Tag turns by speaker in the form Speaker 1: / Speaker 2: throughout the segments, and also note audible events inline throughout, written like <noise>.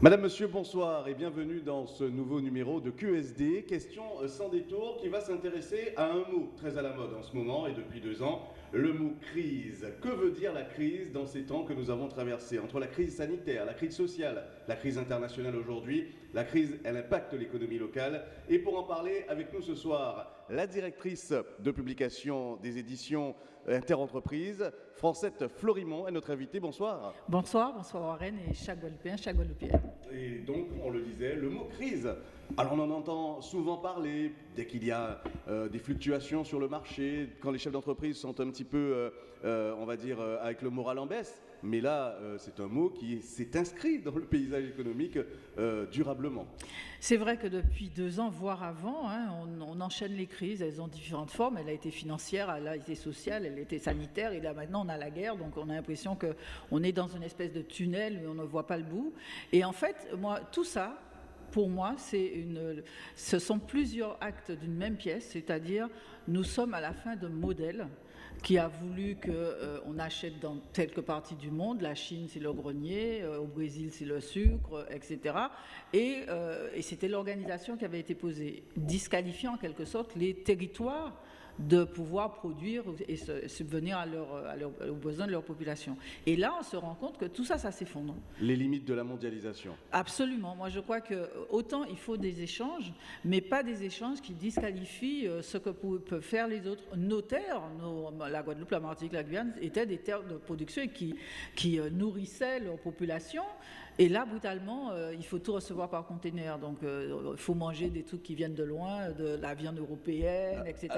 Speaker 1: Madame, Monsieur, bonsoir et bienvenue dans ce nouveau numéro de QSD, question sans détour qui va s'intéresser à un mot très à la mode en ce moment et depuis deux ans, le mot crise. Que veut dire la crise dans ces temps que nous avons traversés? Entre la crise sanitaire, la crise sociale, la crise internationale aujourd'hui, la crise, elle impacte l'économie locale. Et pour en parler avec nous ce soir, la directrice de publication des éditions Interentreprises, Francette Florimont, est notre invitée. Bonsoir.
Speaker 2: Bonsoir, bonsoir Warren et chaque Guadeloupéen, chaque Guadeloupéenne.
Speaker 1: Et donc, on le disait, le mot crise. Alors on en entend souvent parler dès qu'il y a euh, des fluctuations sur le marché, quand les chefs d'entreprise sont un petit peu, euh, euh, on va dire, avec le moral en baisse. Mais là, c'est un mot qui s'est inscrit dans le paysage économique durablement.
Speaker 2: C'est vrai que depuis deux ans, voire avant, hein, on, enchaîne les crises. Elles ont différentes formes. Elle a été financière, elle a été sociale, elle a été sanitaire. Et là maintenant, on a la guerre. Donc on a l'impression qu'on est dans une espèce de tunnel où on ne voit pas le bout. Et en fait, moi, tout ça, pour moi, une, ce sont plusieurs actes d'une même pièce, c'est-à-dire nous sommes à la fin d'un modèle qui a voulu qu'on euh, achète dans quelques parties du monde, la Chine c'est le grenier, euh, au Brésil c'est le sucre, etc. Et, euh, et c'était l'organisation qui avait été posée, disqualifiant en quelque sorte les territoires de pouvoir produire et subvenir à, aux besoins de leur population. Et là, on se rend compte que tout ça, ça s'effondre.
Speaker 1: Les limites de la mondialisation.
Speaker 2: Absolument. Moi, je crois que autant il faut des échanges, mais pas des échanges qui disqualifient euh, ce que peuvent faire les autres. Nos terres, la Guadeloupe, la Martinique, la Guyane, étaient des terres de production qui, qui euh, nourrissaient leur population et là, brutalement, euh, il faut tout recevoir par conteneur. Donc, euh, il faut manger des trucs qui viennent de loin, de la viande européenne, etc.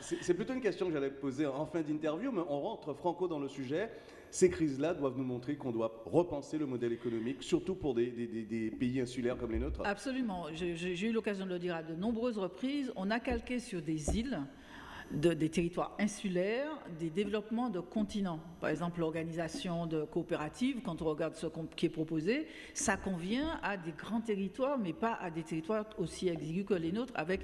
Speaker 1: C'est plutôt une question que j'allais poser en fin d'interview, mais on rentre franco dans le sujet. Ces crises-là doivent nous montrer qu'on doit repenser le modèle économique, surtout pour des, des pays insulaires comme les nôtres.
Speaker 2: Absolument. J'ai eu l'occasion de le dire à de nombreuses reprises. On a calqué sur des îles des territoires insulaires, des développements de continents. Par exemple, l'organisation de coopératives, quand on regarde ce qui est proposé, ça convient à des grands territoires, mais pas à des territoires aussi exigus que les nôtres, avec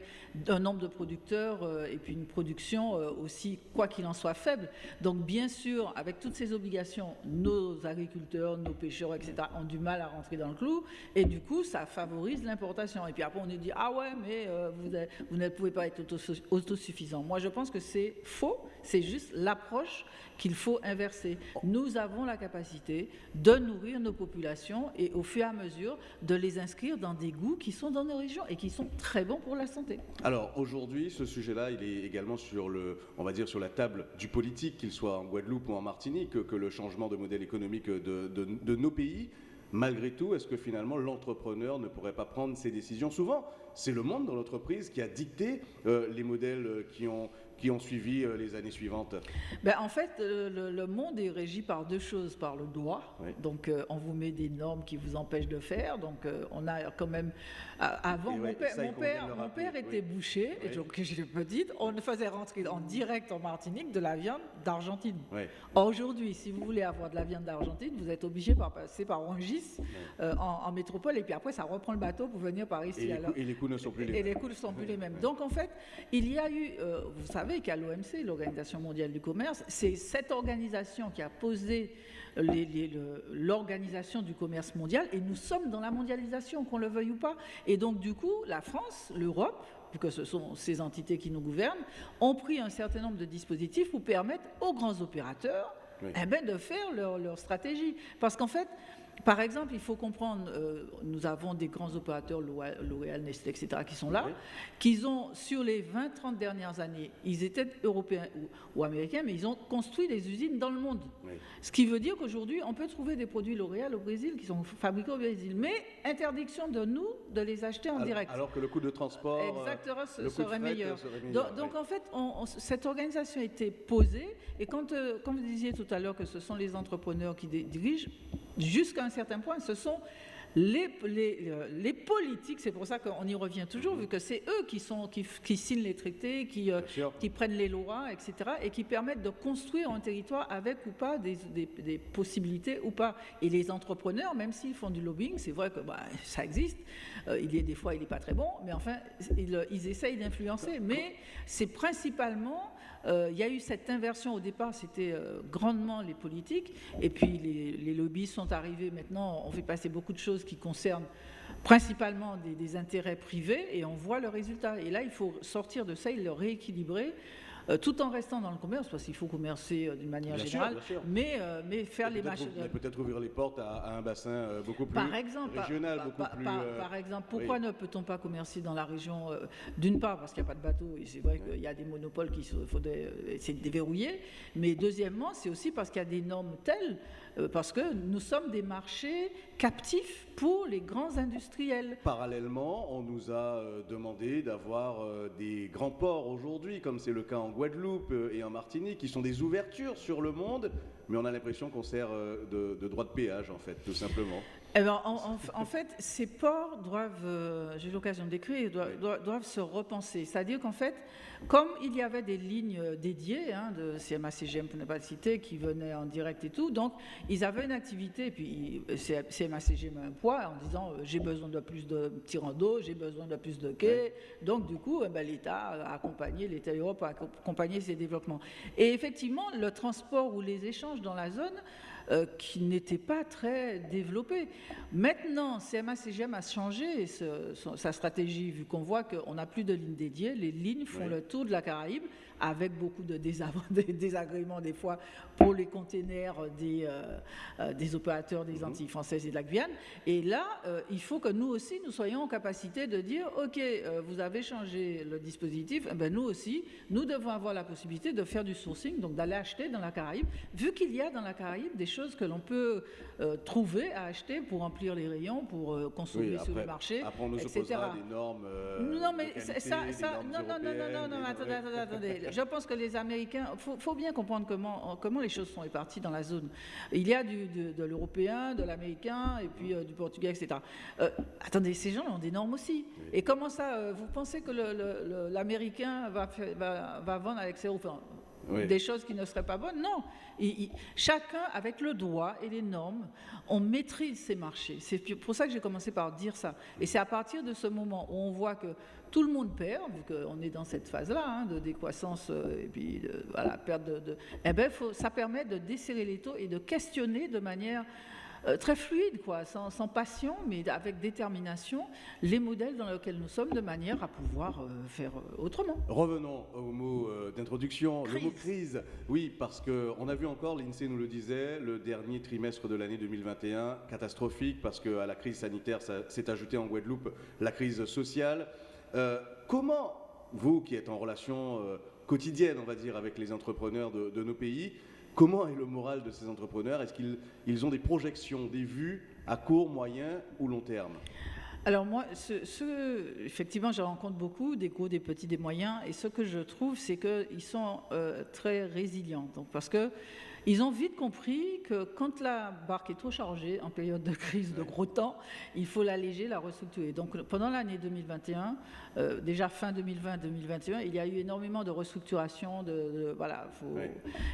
Speaker 2: un nombre de producteurs euh, et puis une production euh, aussi, quoi qu'il en soit, faible. Donc, bien sûr, avec toutes ces obligations, nos agriculteurs, nos pêcheurs, etc., ont du mal à rentrer dans le clou, et du coup, ça favorise l'importation. Et puis après, on nous dit, ah ouais, mais euh, vous, vous, ne pouvez pas être autosuffisant. Moi, je pense que c'est faux, c'est juste l'approche qu'il faut inverser. Nous avons la capacité de nourrir nos populations et au fur et à mesure de les inscrire dans des goûts qui sont dans nos régions et qui sont très bons pour la santé.
Speaker 1: Alors aujourd'hui, ce sujet-là, il est également sur le, on va dire sur la table du politique, qu'il soit en Guadeloupe ou en Martinique, que, le changement de modèle économique de nos pays. Malgré tout, est-ce que finalement l'entrepreneur ne pourrait pas prendre ses décisions Souvent, c'est le monde dans l'entreprise qui a dicté euh, les modèles euh, qui ont, qui ont suivi euh, les années suivantes
Speaker 2: ben, En fait, le, monde est régi par deux choses, par le droit. Donc, on vous met des normes qui vous empêchent de faire. Donc, on a quand même... avant, mon, père, mon, père, était boucher, et donc <laughs> j'étais petite, on faisait rentrer en direct en Martinique de la viande d'Argentine. Aujourd'hui, si vous voulez avoir de la viande d'Argentine, vous êtes obligé de passer par Rungis en, métropole, et puis après, ça reprend le bateau pour venir par ici.
Speaker 1: Et, les, et les coûts ne sont plus les mêmes.
Speaker 2: Et les coûts ne sont plus les mêmes. Donc, en fait, il y a eu, vous savez, qu'à l'OMC, l'Organisation mondiale du commerce, c'est cette organisation qui a posé l'organisation du commerce mondial et nous sommes dans la mondialisation, qu'on le veuille ou pas. Et donc, du coup, la France, l'Europe, que ce sont ces entités qui nous gouvernent, ont pris un certain nombre de dispositifs pour permettre aux grands opérateurs eh ben, de faire leur, leur stratégie. Parce qu'en fait, par exemple, il faut comprendre, euh, nous avons des grands opérateurs, L'Oréal, Nestlé, etc., qui sont là, qui ont, sur les 20-30 dernières années, ils étaient européens ou, américains, mais ils ont construit des usines dans le monde. Ce qui veut dire qu'aujourd'hui, on peut trouver des produits L'Oréal au Brésil qui sont fabriqués au Brésil, mais interdiction de nous de les acheter en direct.
Speaker 1: Alors que le coût de transport
Speaker 2: Exactement, serait, meilleur. Donc, en fait, cette organisation a été posée, et quand, euh, comme vous disiez tout à l'heure que ce sont les entrepreneurs qui dirigent, jusqu'à un certain point, ce sont les, les, les politiques, c'est pour ça qu'on y revient toujours, vu que c'est eux qui, sont, qui, qui, signent les traités, qui, euh, qui, prennent les lois, etc., et qui permettent de construire un territoire avec ou pas des, des, possibilités ou pas. Et les entrepreneurs, même s'ils font du lobbying, c'est vrai que bah, ça existe, euh, il y a des fois il n'est pas très bon, mais enfin, ils, ils essayent d'influencer. Mais c'est principalement euh, il y a eu cette inversion au départ, c'était euh, grandement les politiques, et puis les, les, lobbies sont arrivés maintenant, on fait passer beaucoup de choses qui concernent principalement des, intérêts privés et on voit le résultat. Et là, il faut sortir de ça et le rééquilibrer. Euh, tout en restant dans le commerce, parce qu'il faut commercer euh, d'une manière générale, Mais, euh, mais faire les machines.
Speaker 1: Peut-être ouvrir les portes à, un bassin beaucoup plus par exemple, régional,
Speaker 2: par, beaucoup plus. Par, exemple, pourquoi ne peut-on pas commercer dans la région D'une part, parce qu'il n'y a pas de bateau, et c'est vrai qu'il y a des monopoles qu'il faudrait essayer de déverrouiller, mais deuxièmement, c'est aussi parce qu'il y a des normes telles euh, parce que nous sommes des marchés captifs pour les grands industriels.
Speaker 1: Parallèlement, on nous a euh, demandé d'avoir euh, des grands ports aujourd'hui, comme c'est le cas en Guadeloupe et en Martinique, qui sont des ouvertures sur le monde, mais on a l'impression qu'on sert de, de droit de péage, en fait, tout simplement.
Speaker 2: Eh ben, en, fait, ces ports doivent, j'ai eu l'occasion d'écrire, doivent, doivent, se repenser. C'est-à-dire qu'en fait, comme il y avait des lignes dédiées hein, de CMA, CGM, pour ne pas le citer, qui venaient en direct et tout, donc ils avaient une activité, et puis CMA, CGM a un poids en disant euh, j'ai besoin de plus de d'eau, j'ai besoin de plus de quais. Donc du coup, eh ben, l'État a accompagné, l'État Europe a accompagné ces développements. Et effectivement, le transport ou les échanges dans la zone euh, qui n'était pas très développé. Maintenant, CMA-CGM a changé sa stratégie, vu qu'on voit qu'on n'a plus de lignes dédiées, les lignes font le tour de la Caraïbe, avec beaucoup de <laughs> désagréments des fois pour les containers des, euh, euh, des opérateurs des mhm. Antilles françaises et de la Guyane. Et là, euh, il faut que nous aussi, nous soyons en capacité de dire, OK, vous avez changé le dispositif, eh ben nous aussi, nous devons avoir la possibilité de faire du sourcing, donc d'aller acheter dans la Caraïbe, vu qu'il y a dans la Caraïbe des choses que l'on peut trouver à acheter pour remplir les rayons, pour consommer sur le marché,
Speaker 1: après on
Speaker 2: etc.
Speaker 1: des normes
Speaker 2: non, mais ça, ça non, non, non, non, non, attendez, attendez, attendez je pense que les Américains, il faut, bien comprendre comment, comment les choses sont réparties dans la zone. Il y a du, de, l'européen, de l'américain, et puis euh, du portugais, etc. Euh, attendez, ces gens ont des normes aussi. Et comment ça, euh, vous pensez que l'américain va, va, va, vendre avec ses des choses qui ne seraient pas bonnes. Non, chacun avec le droit et les normes, on maîtrise ces marchés. C'est pour ça que j'ai commencé par dire ça. Et c'est à partir de ce moment où on voit que tout le monde perd, vu qu'on est dans cette phase-là hein, de décroissance euh, et puis voilà, perte de, eh ben, ça permet de desserrer les taux et de questionner de manière euh, très fluide, quoi, sans, passion, mais avec détermination, les modèles dans lesquels nous sommes, de manière à pouvoir euh, faire euh, autrement.
Speaker 1: Revenons au mot d'introduction, le mot crise. Oui, parce qu'on a vu encore, l'INSEE nous le disait, le dernier trimestre de l'année 2021, catastrophique, parce qu'à la crise sanitaire s'est ajoutée en Guadeloupe la crise sociale. comment, vous qui êtes en relation quotidienne, on va dire, avec les entrepreneurs de nos pays, Comment est le moral de ces entrepreneurs? Est-ce qu'ils ont des projections, des vues à court, moyen ou long terme?
Speaker 2: Alors moi, effectivement, je rencontre beaucoup, des gros, des petits, des moyens, et ce que je trouve, c'est qu'ils sont euh, très résilients. Parce que ils ont vite compris que quand la barque est trop chargée, en période de crise, de gros temps, il faut l'alléger, la restructurer. Donc pendant l'année 2021, euh, déjà fin 2020-2021, il y a eu énormément de restructuration. De, voilà,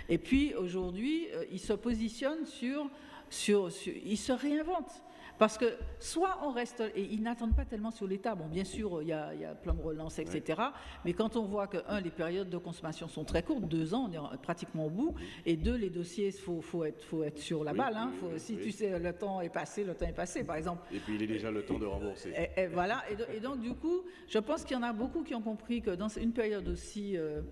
Speaker 2: Et puis aujourd'hui, euh, ils se positionnent sur, sur, sur, ils se réinventent. Parce que soit on reste, et ils n'attendent pas tellement sur l'État, bon bien sûr il y, a, il y a plan de relance, etc. Mais quand on voit que, un, les périodes de consommation sont très courtes, deux ans, on est pratiquement au bout, et deux, les dossiers, il faut, faut, être, faut être sur la balle. Hein. si tu sais le temps est passé, le temps est passé, par exemple.
Speaker 1: Et puis il est déjà le temps de rembourser.
Speaker 2: Et, voilà, et, donc du coup, je pense qu'il y en a beaucoup qui ont compris que dans une période aussi... Euh,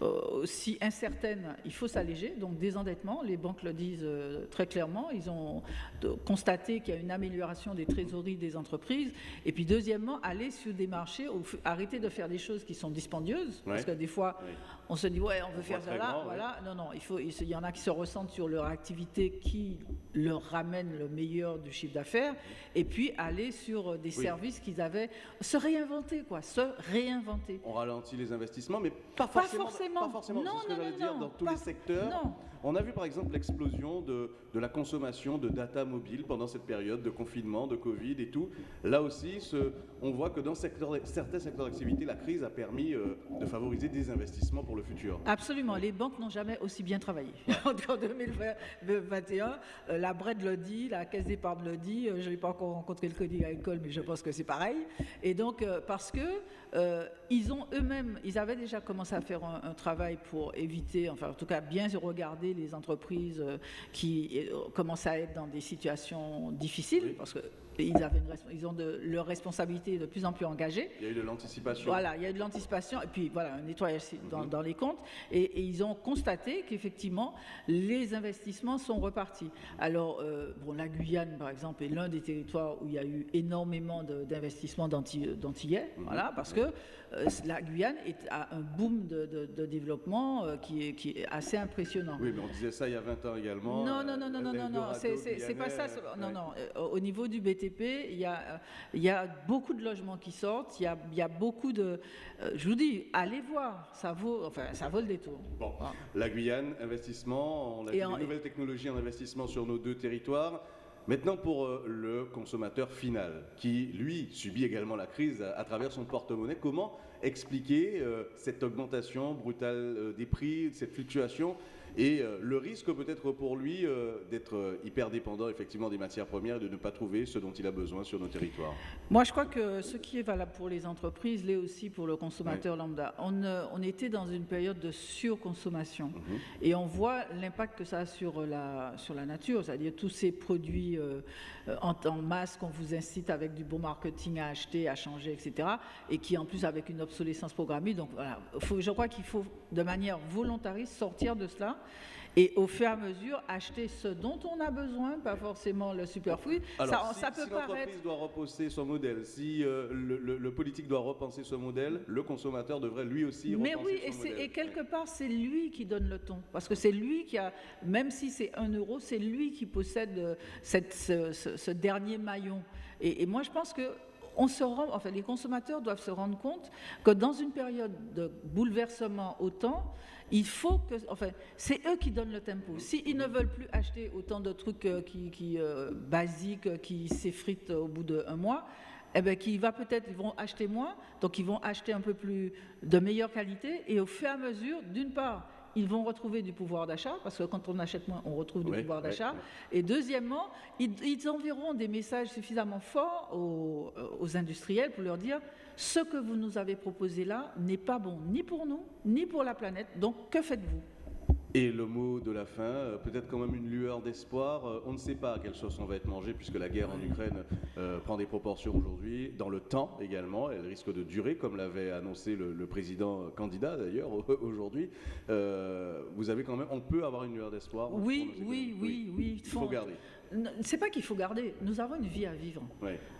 Speaker 2: aussi incertaine, il faut s'alléger. Donc désendettement, les banques le disent euh, très clairement. Ils ont constaté qu'il y a une amélioration des trésoreries des entreprises. Et puis deuxièmement, aller sur des marchés, arrêter de faire des choses qui sont dispendieuses, parce que des fois, on se dit ouais, on veut faire ça là, voilà. Non, non, il faut. Il y en a qui se ressentent sur leur activité qui leur ramène le meilleur du chiffre d'affaires, et puis aller sur des services qu'ils avaient, se réinventer quoi, se réinventer.
Speaker 1: On ralentit les investissements, mais pas forcément. Pas forcément. Pas forcément. Non, ce que dire dans tous les secteurs. Non. On a vu par exemple l'explosion de, de, la consommation de data mobile pendant cette période de confinement, de Covid et tout. Là aussi, ce, on voit que dans secteur, certains secteurs d'activité, la crise a permis euh, de favoriser des investissements pour le futur.
Speaker 2: Absolument. Les banques n'ont jamais aussi bien travaillé. en 2021, euh, la BRED le dit, la Caisse d'épargne le dit. Euh, je n'ai pas encore rencontré le Crédit Agricole, mais je pense que c'est pareil. Et donc, parce que ils ont eux-mêmes, ils avaient déjà commencé à faire un, travail pour éviter, enfin en tout cas bien regarder les entreprises qui commencent à être dans des situations difficiles, parce que ils, avaient ils ont de, leur responsabilité de plus en plus engagée.
Speaker 1: Il y a eu de l'anticipation.
Speaker 2: Voilà, il y a eu de l'anticipation, et puis voilà, un nettoyage dans, mhm. dans les comptes, et, ils ont constaté qu'effectivement, les investissements sont repartis. Alors, euh, bon, la Guyane, par exemple, est l'un des territoires où il y a eu énormément d'investissements d'antillais, mhm. voilà, parce que euh, la Guyane est, a un boom de, développement euh, qui, est, qui, est, assez impressionnant.
Speaker 1: Oui, mais on disait ça il y a 20 ans également.
Speaker 2: Non, non, non, non, non, non, non, c'est pas ça. Non, non, au niveau du BTP, il y, a, il y a beaucoup de logements qui sortent, il y a, il y a beaucoup de... je vous dis, allez voir, ça vaut, enfin, ça vaut le détour.
Speaker 1: Bon, la Guyane, investissement, on a vu des nouvelles technologies en investissement sur nos deux territoires. Maintenant, pour euh, le consommateur final, qui, lui, subit également la crise à, travers son porte-monnaie, comment expliquer euh, cette augmentation brutale euh, des prix, cette fluctuation et euh, le risque peut-être pour lui euh, d'être euh, hyper dépendant effectivement des matières premières et de ne pas trouver ce dont il a besoin sur nos territoires.
Speaker 2: Moi, je crois que ce qui est valable pour les entreprises l'est aussi pour le consommateur lambda. On, on, était dans une période de surconsommation mhm. et on voit l'impact que ça a sur la, sur la nature, c'est-à-dire tous ces produits en, en, masse qu'on vous incite avec du bon marketing à acheter, à changer, etc. et qui en plus avec une obsolescence programmée. Donc voilà, je crois qu'il faut de manière volontariste sortir de cela et au fur et à mesure acheter ce dont on a besoin, pas forcément le superflu.
Speaker 1: Alors, ça, si, peut si l'entreprise doit reposer son modèle, si euh, le, politique doit repenser ce modèle, le consommateur devrait lui aussi
Speaker 2: Mais oui, et, et quelque part, c'est lui qui donne le ton. Parce que c'est lui qui a, même si c'est un euro, c'est lui qui possède euh, cette, ce, dernier maillon. Et, et moi, je pense que on se les consommateurs doivent se rendre compte que dans une période de bouleversement autant, il faut que, enfin, c'est eux qui donnent le tempo. S'ils ne veulent plus acheter autant de trucs euh, qui, euh, basiques, qui s'effritent au bout d'un mois, eh bien, qui va peut-être, ils vont acheter moins, donc ils vont acheter un peu plus de meilleure qualité, et au fur et à mesure, d'une part, ils vont retrouver du pouvoir d'achat, parce que quand on achète moins, on retrouve du pouvoir d'achat. Et deuxièmement, ils, enverront des messages suffisamment forts aux, aux industriels pour leur dire ce que vous nous avez proposé là n'est pas bon ni pour nous, ni pour la planète. Donc, que faites-vous?
Speaker 1: Et le mot de la fin, euh, peut-être quand même une lueur d'espoir. Euh, on ne sait pas à quelle sauce on va être mangé puisque la guerre en Ukraine euh, prend des proportions aujourd'hui, dans le temps également. Elle risque de durer, comme l'avait annoncé le, président candidat d'ailleurs <laughs> aujourd'hui. vous avez quand même, on peut avoir une lueur d'espoir.
Speaker 2: Oui, oui, oui, oui,
Speaker 1: Il faut garder.
Speaker 2: C'est pas qu'il faut garder. Nous avons une vie à vivre.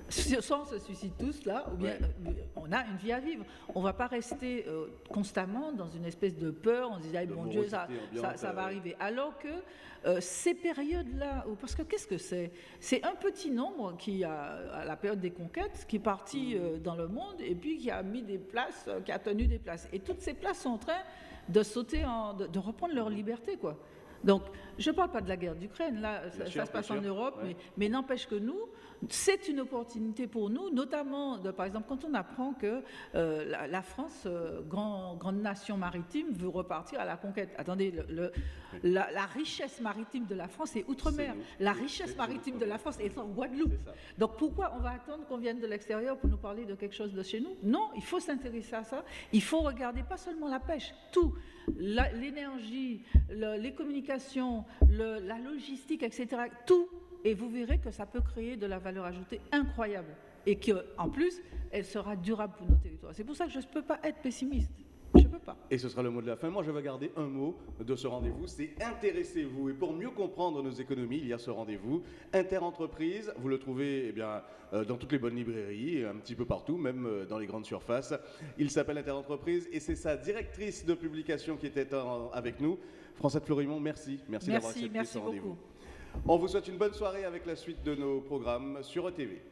Speaker 2: Soit on se suicide tous là, ou bien euh, on a une vie à vivre. On ne va pas rester euh, constamment dans une espèce de peur. On se dit, ah, bon Dieu, ça, ça, va euh, arriver. Alors que ces périodes-là, parce que qu'est-ce que c'est? C'est un petit nombre qui, a, à la période des conquêtes, qui est parti mmh. dans le monde et puis qui a mis des places, qui a tenu des places. Et toutes ces places sont en train de sauter, en, de, de reprendre leur liberté, quoi. Donc, je ne parle pas de la guerre d'Ukraine, là, ça, se passe en Europe, mais, n'empêche que nous, c'est une opportunité pour nous, notamment, de, par exemple, quand on apprend que euh, la, France, euh, grande nation maritime, veut repartir à la conquête. Attendez, la, richesse maritime de la France est outre-mer. La richesse maritime de la France est en Guadeloupe. Donc, pourquoi on va attendre qu'on vienne de l'extérieur pour nous parler de quelque chose de chez nous? Non, il faut s'intéresser à ça. Il faut regarder pas seulement la pêche, tout l'énergie, les communications, la logistique, etc. Tout. Et vous verrez que ça peut créer de la valeur ajoutée incroyable. Et qu'en plus, elle sera durable pour nos territoires. C'est pour ça que je ne peux pas être pessimiste. Je peux pas.
Speaker 1: Et ce sera le mot de la fin. Moi, je vais garder un mot de ce rendez-vous, c'est intéressez-vous. Et pour mieux comprendre nos économies, il y a ce rendez-vous Interentreprise. Vous le trouvez eh bien, euh, dans toutes les bonnes librairies, un petit peu partout, même euh, dans les grandes surfaces. Il s'appelle Interentreprise et c'est sa directrice de publication qui était avec nous. François de Florimont, merci. Merci, merci d'avoir accepté ce rendez-vous. On vous souhaite une bonne soirée avec la suite de nos programmes sur ETV.